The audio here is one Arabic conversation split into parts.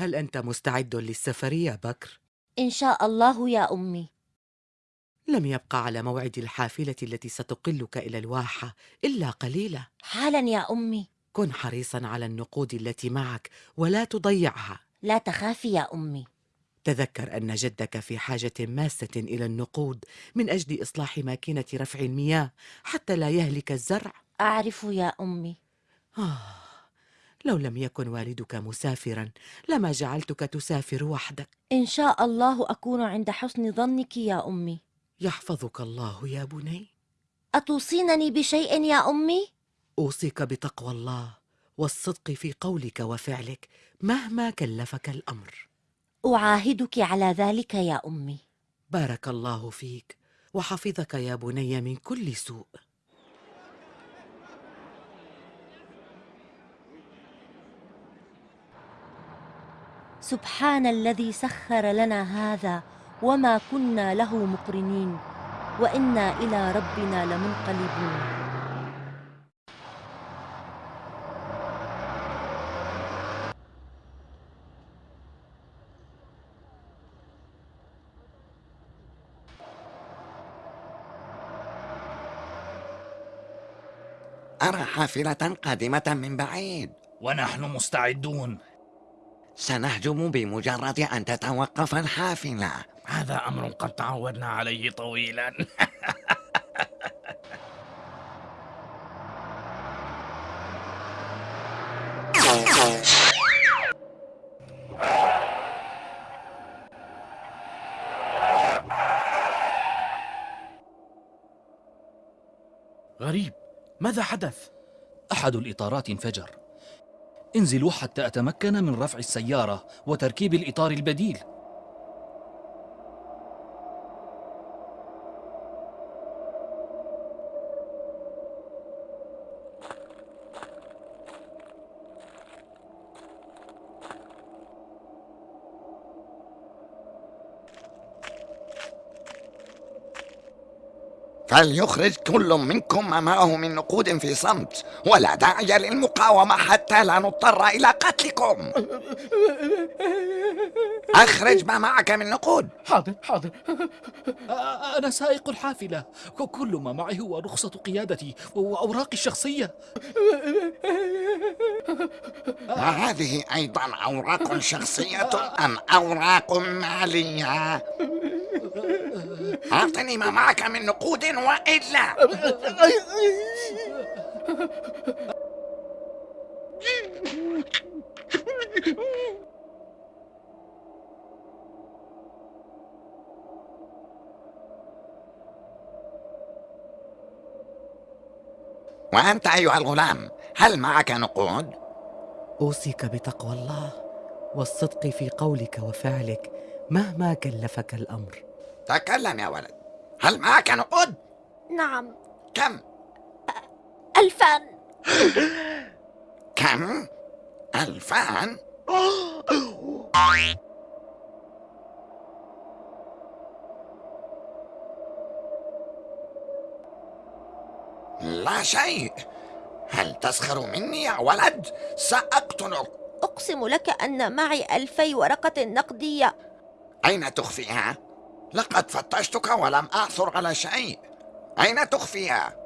هل أنت مستعد للسفر يا بكر؟ إن شاء الله يا أمي لم يبقى على موعد الحافلة التي ستقلك إلى الواحة إلا قليلة حالا يا أمي. كن حريصا على النقود التي معك ولا تضيعها. لا تخافي يا أمي. تذكر أن جدك في حاجة ماسة إلى النقود من أجل إصلاح ماكينة رفع المياه حتى لا يهلك الزرع. أعرف يا أمي. آه لو لم يكن والدك مسافرا لما جعلتك تسافر وحدك. إن شاء الله أكون عند حسن ظنك يا أمي. يحفظك الله يا بني؟ أتوصينني بشيء يا أمي؟ أوصيك بتقوى الله والصدق في قولك وفعلك مهما كلفك الأمر. أعاهدك على ذلك يا أمي. بارك الله فيك وحفظك يا بني من كل سوء. سبحان الذي سخر لنا هذا وما كنا له مقرنين وإنا إلى ربنا لمنقلبون أرى حافلة قادمة من بعيد. ونحن مستعدون. سنهجم بمجرد أن تتوقف الحافلة. هذا أمر قد تعودنا عليه طويلا. غريب ماذا حدث؟ أحد الإطارات انفجر. انزلوا حتى أتمكن من رفع السيارة وتركيب الإطار البديل. فليخرج كل منكم ما معه من نقود في صمت؟ ولا داعي للمقاومة حتى لا نضطر إلى قتلكم. أخرج ما معك من نقود. حاضر حاضر. أنا سائق الحافلة. كل ما معي هو رخصة قيادتي وأوراقي الشخصية. وهذه أيضا أوراق شخصية أم أوراق مالية؟ أعطني ما معك من نقود وإلا وأنت أيها الغلام هل معك نقود؟ أوصيك بتقوى الله والصدق في قولك وفعلك مهما كلفك الأمر تكلم يا ولد هل معك نقود؟ نعم كم؟ ألفان كم؟ ألفان؟ لا شيء هل تسخر مني يا ولد؟ سأقتلك أقسم لك أن معي ألفي ورقة نقدية أين تخفيها؟ لقد فتشتك ولم أعثر على شيء. أين تخفيها؟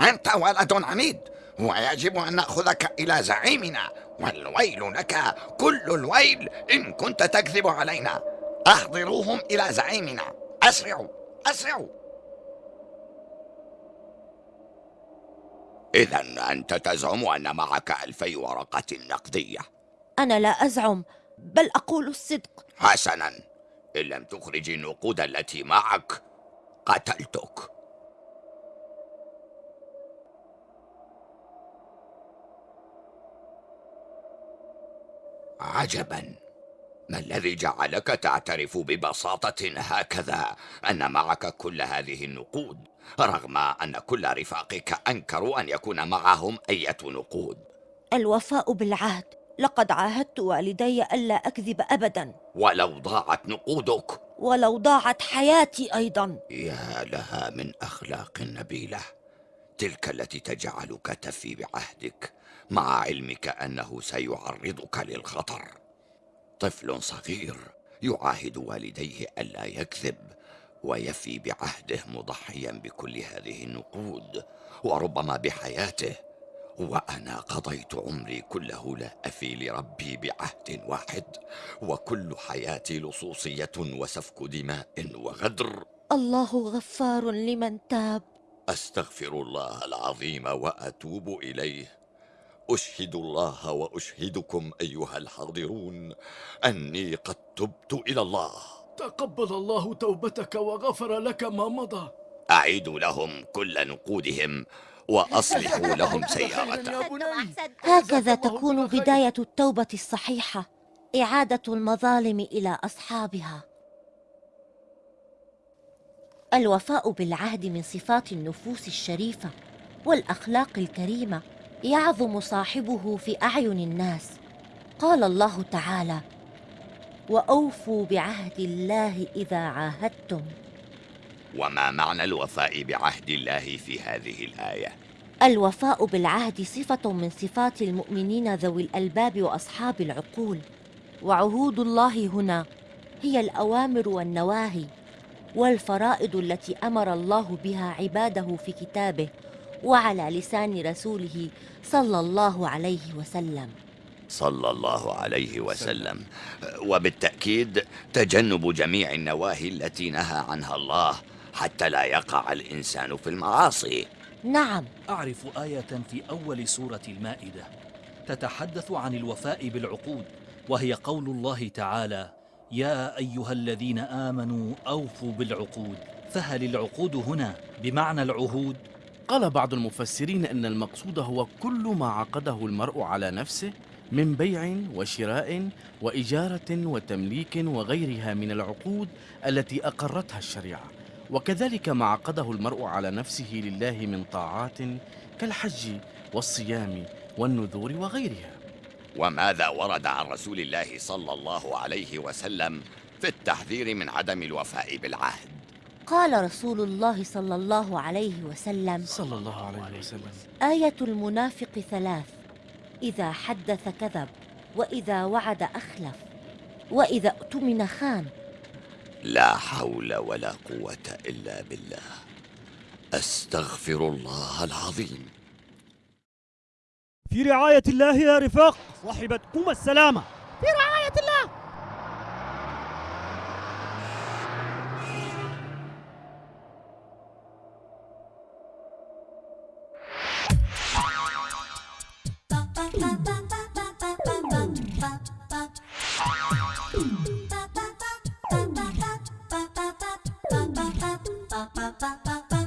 أنت ولد عميد ويجب أن نأخذك إلى زعيمنا. والويل لك كل الويل إن كنت تكذب علينا. أحضروهم إلى زعيمنا. أسرعوا أسرعوا. إذا أنت تزعم أن معك ألفي ورقة نقدية. أنا لا أزعم بل أقول الصدق. حسنا. إن لم تخرج النقود التي معك قتلتك. عجبا. ما الذي جعلك تعترف ببساطة هكذا؟ أن معك كل هذه النقود رغم أن كل رفاقك أنكروا أن يكون معهم أية نقود. الوفاء بالعهد. لقد عاهدت والدي ألا أكذب أبدا. ولو ضاعت نقودك. ولو ضاعت حياتي أيضا. يا لها من أخلاق نبيلة. تلك التي تجعلك تفي بعهدك. مع علمك أنه سيعرضك للخطر. طفل صغير يعاهد والديه ألا يكذب ويفي بعهده مضحيا بكل هذه النقود. وربما بحياته وأنا قضيت عمري كله لا أفي لربي بعهد واحد وكل حياتي لصوصية وسفك دماء وغدر. الله غفار لمن تاب. أستغفر الله العظيم وأتوب إليه. أشهد الله وأشهدكم أيها الحاضرون أني قد تبت إلى الله. تقبل الله توبتك وغفر لك ما مضى. اعيدوا لهم كل نقودهم. وأصلحوا لهم سيارتهم. يا بني هكذا تكون بداية التوبة الصحيحة. إعادة المظالم إلى أصحابها. الوفاء بالعهد من صفات النفوس الشريفة والأخلاق الكريمة يعظم صاحبه في أعين الناس. قال الله تعالى وأوفوا بعهد الله إذا عاهدتم. وما معنى الوفاء بعهد الله في هذه الآية؟ الوفاء بالعهد صفة من صفات المؤمنين ذوي الألباب وأصحاب العقول. وعهود الله هنا هي الأوامر والنواهي والفرائض التي أمر الله بها عباده في كتابه وعلى لسان رسوله صلى الله عليه وسلم. صلى الله عليه وسلم. وبالتأكيد تجنب جميع النواهي التي نهى عنها الله. حتى لا يقع الإنسان في المعاصي. نعم. أعرف آية في أول سورة المائدة تتحدث عن الوفاء بالعقود وهي قول الله تعالى يا أيها الذين آمنوا أوفوا بالعقود. فهل العقود هنا بمعنى العهود؟ قال بعض المفسرين أن المقصود هو كل ما عقده المرء على نفسه من بيع وشراء وإجارة وتمليك وغيرها من العقود التي أقرتها الشريعة. وكذلك ما عقده المرء على نفسه لله من طاعات كالحج والصيام والنذور وغيرها. وماذا ورد عن رسول الله صلى الله عليه وسلم في التحذير من عدم الوفاء بالعهد؟ قال رسول الله صلى الله عليه وسلم صلى الله عليه وسلم. آية المنافق ثلاث إذا حدث كذب وإذا وعد أخلف وإذا اؤتمن خان. لا حول ولا قوة إلا بالله. أستغفر الله العظيم. في رعاية الله يا رفاق صاحبتكم السلامة. ba ba